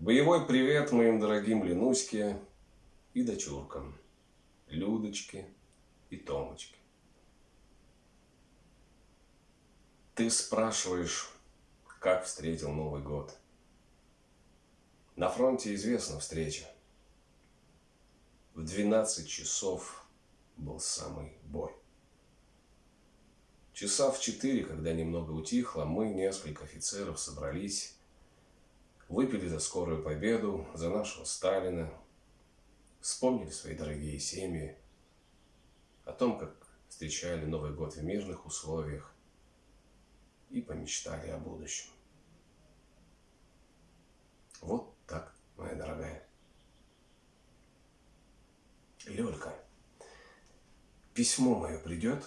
Боевой привет моим дорогим Ленуське и дочуркам, Людочке и Томочке. Ты спрашиваешь, как встретил Новый год. На фронте известна встреча. В 12 часов был самый бой. Часа в четыре, когда немного утихло, мы, несколько офицеров, собрались выпили за скорую победу, за нашего Сталина, вспомнили свои дорогие семьи, о том, как встречали Новый год в мирных условиях и помечтали о будущем. Вот так, моя дорогая. Лёлька, письмо мое придет,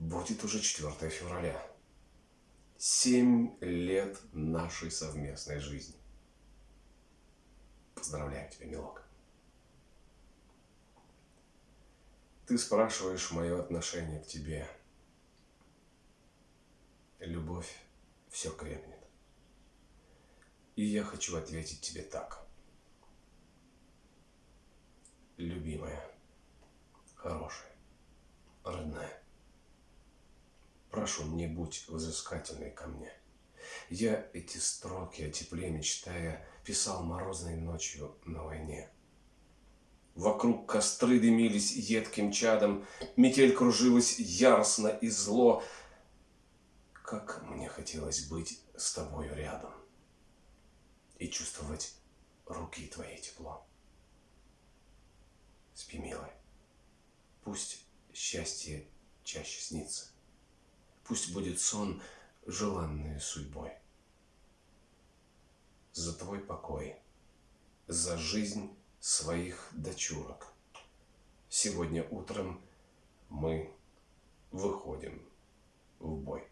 будет уже 4 февраля. Семь лет нашей совместной жизни. Поздравляю тебя, милок. Ты спрашиваешь мое отношение к тебе. Любовь все крепнет. И я хочу ответить тебе так. Любимая, хорошая, родная, прошу, не будь взыскательной ко мне. Я эти строки о тепле мечтая писал морозной ночью на войне. Вокруг костры дымились едким чадом, Метель кружилась яростно и зло. Как мне хотелось быть с тобою рядом И чувствовать руки твои тепло. Спи, милая, пусть счастье чаще снится, Пусть будет сон желанной судьбой за твой покой, за жизнь своих дочурок. Сегодня утром мы выходим в бой.